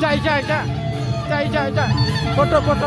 痛い痛い痛い痛い痛い痛いポトポト